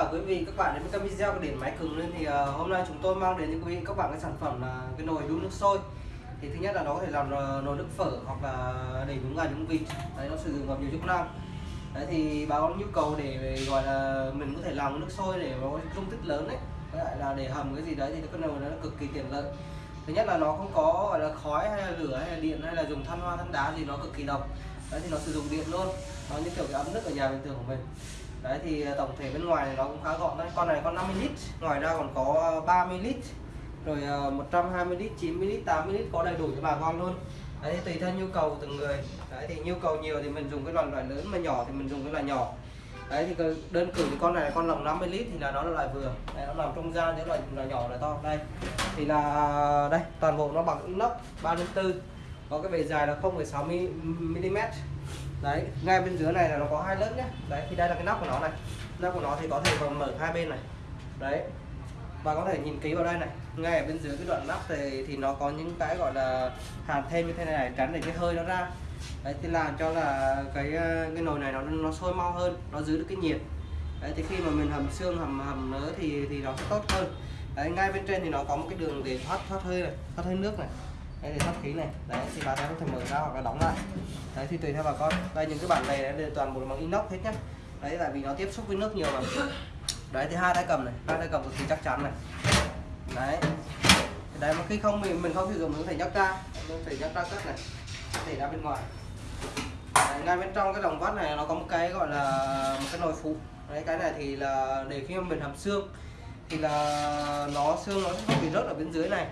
cả quý vị các bạn đến với cái video của điện máy cường lên. Thì uh, hôm nay chúng tôi mang đến cho quý vị các bạn cái sản phẩm là cái nồi đun nước sôi. Thì thứ nhất là nó có thể làm uh, nồi nước phở hoặc là để nhúng gà nhúng vịt đấy nó sử dụng vào nhiều chức năng. Đấy thì báo nhu cầu để gọi là mình có thể làm nước sôi để nó dung tích lớn đấy với lại là để hầm cái gì đấy thì cái nồi nó cực kỳ tiện lợi. Thứ nhất là nó không có gọi là khói hay là lửa hay là điện hay là dùng than hoa than đá gì nó cực kỳ độc. Đấy thì nó sử dụng điện luôn. Nó như kiểu cái ấm nước ở nhà bình thường của mình đấy thì tổng thể bên ngoài này nó cũng khá gọn đấy con này con 50 lít ngoài ra còn có 30 lít rồi 120 lít 90 lít 80 lít có đầy đủ cho bà con luôn đấy thì tùy theo nhu cầu của từng người đấy thì nhu cầu nhiều thì mình dùng cái loại loại lớn mà nhỏ thì mình dùng cái loại nhỏ đấy thì đơn cử thì con này là con lồng 50 lít thì là nó là loại vừa đấy, nó nằm trong gian những loại loại nhỏ loại to đây thì là đây toàn bộ nó bằng inox 3 4 có cái bề dài là 0,6 mm đấy ngay bên dưới này là nó có hai lớp nhé đấy thì đây là cái nắp của nó này. Nắp của nó thì có thể còn mở hai bên này. Đấy. Và có thể nhìn kỹ vào đây này. Ngay ở bên dưới cái đoạn nắp thì thì nó có những cái gọi là hàn thêm như thế này, này tránh để cái hơi nó ra. Đấy thì làm cho là cái ờ, cái nồi này nó nó sôi mau hơn nó giữ được cái nhiệt. Đấy thì khi mà mình hầm xương hầm hầm nữa thì thì nó sẽ tốt hơn. Đấy ngay bên trên thì nó có một cái đường để thoát thoát hơi này thoát hơi nước này đây thì thoát khí này. Đấy thì bà ta có thể mở ra hoặc là đóng lại. Đấy thì tùy theo bà con. Đây những cái bản này đây toàn bộ bằng inox hết nhá. Đấy tại vì nó tiếp xúc với nước nhiều mà. Đấy thì hai tay cầm này. Hai tay cầm cực kỳ chắc chắn này. Đấy. Đấy mà khi không mình mình không sử dụng mình có thể nhấc ra mình có thể nhấc ra cất này. Có thể ra bên ngoài. Đấy, ngay bên trong cái lồng vắt này nó có một cái gọi là một cái nồi phụ. Đấy cái này thì là để khi mà mình hầm xương thì là nó xương nó sẽ không bị rớt ở bên dưới này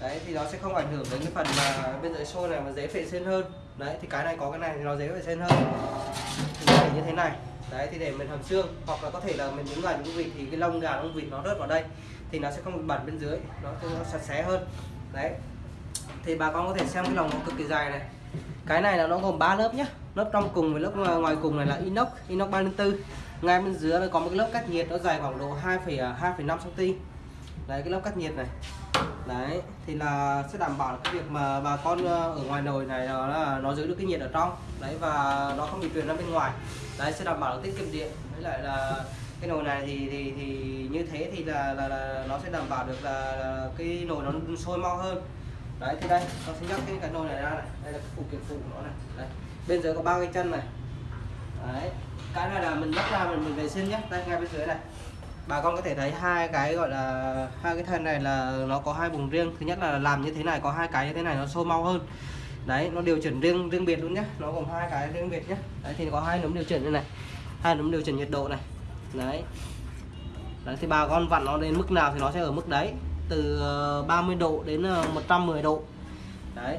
đấy thì nó sẽ không ảnh hưởng đến cái phần mà bên dưới xôi này mà dễ vệ sinh hơn. Đấy thì cái này có cái này thì nó dễ vệ sinh hơn. Thì nó như thế này. Đấy thì để mình hầm xương hoặc là có thể là mình đứng ngoài những vịt thì cái lông gà lông vịt nó rớt vào đây thì nó sẽ không bị bẩn bên dưới. Nó, nó sạch sẽ hơn. Đấy. Thì bà con có thể xem cái lồng nó cực kỳ dài này. Cái này là nó gồm 3 lớp nhá. Lớp trong cùng với lớp ngoài cùng này là inox inox 34 ngay bên dưới nó có một cái lớp cách nhiệt nó dài khoảng độ 2,2,5 cm à, đấy cái lớp cách nhiệt này đấy thì là sẽ đảm bảo cái việc mà bà con ờ, ở ngoài nồi này là nó giữ được cái nhiệt ở trong. Đấy và nó không bị truyền ra bên ngoài. Đấy sẽ đảm bảo tiết kiệm điện. Với lại là cái nồi này thì thì thì như thế thì là là, là nó sẽ đảm bảo được là, là cái nồi nó sôi mau hơn. Đấy thì đây con sẽ nhấc cái cái nồi này ra này. Đây là cái phụ kiện phụ của nó này. Đây bên dưới có ba cái chân này. Đấy cái này là mình nhấc ra mình mình vệ sinh nhé. Đây ngay bên dưới này bà con có thể thấy hai cái gọi là, hai cái thân này là nó có hai vùng riêng. Thứ nhất là làm như thế này, có hai cái như thế này nó sâu mau hơn. Đấy, nó điều chỉnh riêng riêng biệt luôn nhé nó gồm hai cái riêng biệt nhé đấy, thì có hai núm điều chỉnh như này, hai núm điều chỉnh nhiệt độ này. Đấy. Đấy, thì bà con vặn nó đến mức nào thì nó sẽ ở mức đấy, từ ờ, 30 độ đến ờ, 110 độ. Đấy.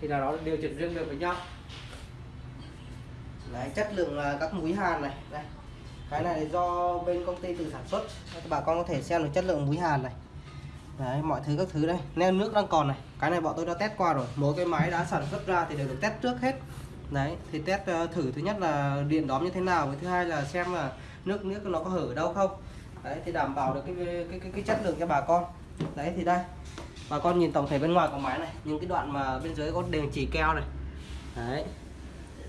Thì là nó điều chỉnh riêng biệt với nhau. Đấy, chất lượng các mũi hàn này. Đây cái này do bên công ty tự sản xuất. Bà con có thể xem được chất lượng muối hàn này. Đấy mọi thứ các thứ đây. Neo nước đang còn này. Cái này bọn tôi đã test qua rồi. Mỗi cái máy đã sản xuất ra thì đều được test trước hết. Đấy thì test ờ, thử thứ nhất là điện đóm như thế nào với thứ hai là xem là nước nước nó có hở ở đâu không. Đấy thì đảm bảo được cái cái cái, cái chất lượng cho bà con. Đấy thì đây. Bà con nhìn tổng thể bên ngoài của máy này. Những cái đoạn mà bên dưới có đường chỉ keo này. Đấy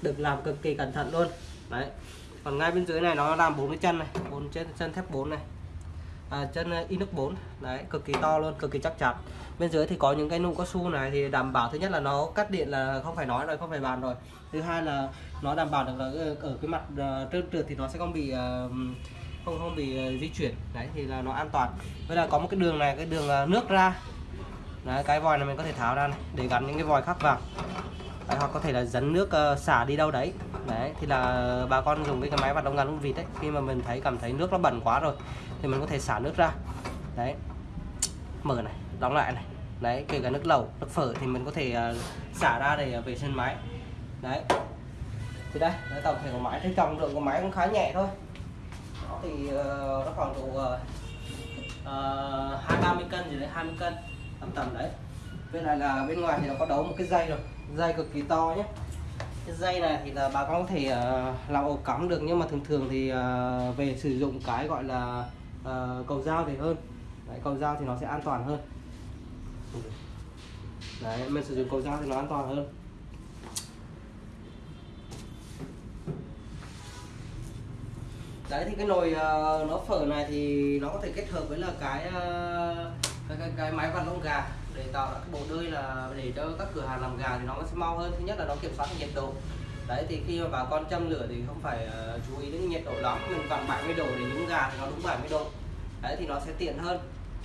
được làm cực kỳ cẩn thận luôn. Đấy còn ngay bên dưới này nó làm bốn cái chân này bốn chân chân thép 4 này. À, chân ờ, inox 4 đấy cực kỳ to luôn cực kỳ chắc chắn. Bên dưới thì có những cái nụ cao su này thì đảm bảo thứ nhất là nó cắt điện là không phải nói rồi không phải bàn rồi. Thứ hai là nó đảm bảo được là ờ, ở cái mặt ờ, trơn trượt thì nó sẽ không bị không không bị di chuyển. Đấy thì là nó an toàn. Với là có một cái đường này cái đường nước ra. Đấy, cái vòi này mình có thể tháo ra này để gắn những cái vòi khác vào. Đấy, hoặc có thể là dẫn nước xả đi đâu đấy đấy thì là bà con dùng cái, cái máy vặt đông ngắn con vịt đấy khi mà mình thấy cảm thấy nước nó bẩn quá rồi thì mình có thể xả nước ra. Đấy mở này đóng lại này. Đấy kể cả nước lẩu nước phở thì mình có thể uh, xả ra để à, vệ sinh máy. Đấy thì đây đấy, tổng thể của máy thấy trọng lượng của máy cũng khá nhẹ thôi. Đó thì uh, nó khoảng độ ờ, ờ, hai uh, ba mươi cân gì đấy 20 cân tầm tầm đấy. Bên này là bên ngoài thì nó có đấu một cái dây rồi dây cực kỳ to nhé cái dây này thì là bà con có thể uh, làm ổ cắm được nhưng mà thường thường thì uh, về sử dụng cái gọi là uh, cầu dao thì hơn. Đấy, cầu dao thì nó sẽ an toàn hơn. Đấy mình sử dụng cầu dao thì nó an toàn hơn. Đấy thì cái nồi uh, nó phở này thì nó có thể kết hợp với là cái uh, cái, cái, cái máy vặn lông gà để tạo ra cái bộ đơi là để cho các cửa hàng làm gà thì nó sẽ mau hơn. Thứ nhất là nó kiểm soát nhiệt độ. Đấy thì khi mà bà con châm lửa thì không phải uh, chú ý đến nhiệt độ lắm mình vặn 70 độ để nhúng gà thì nó đúng 70 độ. Đấy thì nó sẽ tiện hơn.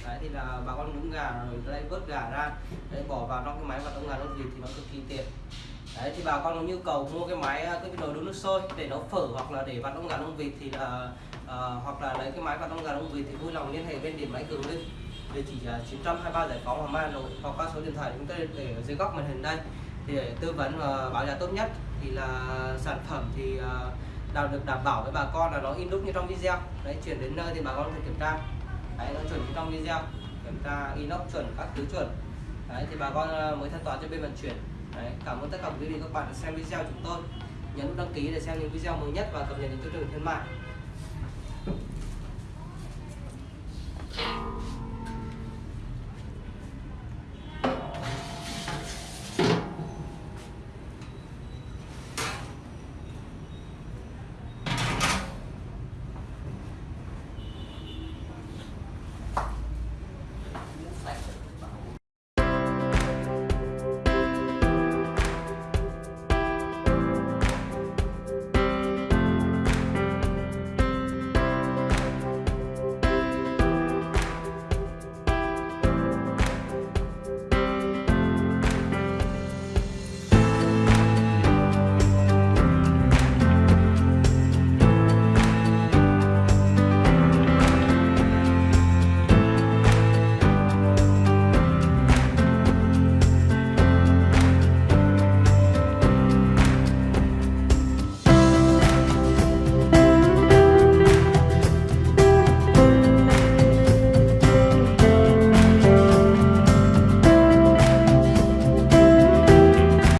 Đấy thì là bà con nhúng gà rồi đây vớt gà ra đấy bỏ vào trong cái máy và lông gà đông vịt thì nó cực kỳ tiện. Đấy thì bà con có nhu cầu mua cái máy ờ, cái nồi đun nước sôi để nấu phở hoặc là để vặn đông gà đông vịt thì là uh, hoặc là lấy cái máy vặn lông gà đông vịt thì vui lòng liên hệ bên điện máy cường linh địa chỉ là 923 giải phóng Hoàng Mai, Hà Nội, hoặc qua số điện thoại chúng tôi để ở dưới góc màn hình đây, thì để tư vấn và báo giá tốt nhất. Thì là sản phẩm thì nào được đảm bảo với bà con là nó in đúc như trong video. Đấy, chuyển đến nơi thì bà con có thể kiểm tra. Đấy, nó chuẩn như trong video. Kiểm tra, inox chuẩn, các thứ chuẩn. Đấy, thì bà con à, mới thanh toán cho bên vận chuyển. Đấy, cảm ơn tất cả quý vị các bạn đã xem video chúng tôi. Nhấn đăng ký để xem những video mới nhất và cập nhật những chương trình khuyến mại.